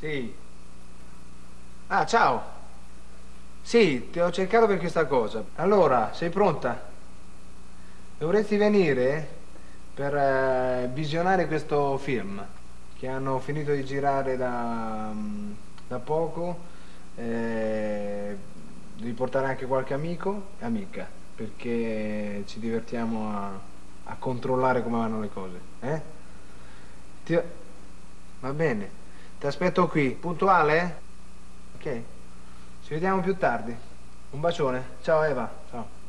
Sì. Ah, ciao. Sì, ti ho cercato per questa cosa. Allora, sei pronta? Dovresti venire per eh, visionare questo film che hanno finito di girare da, mm, da poco. Eh, devi portare anche qualche amico e amica perché ci divertiamo a, a controllare come vanno le cose. Eh? Ti- Va bene, ti aspetto qui. Puntuale? Ok? Ci vediamo più tardi. Un bacione. Ciao Eva. Ciao.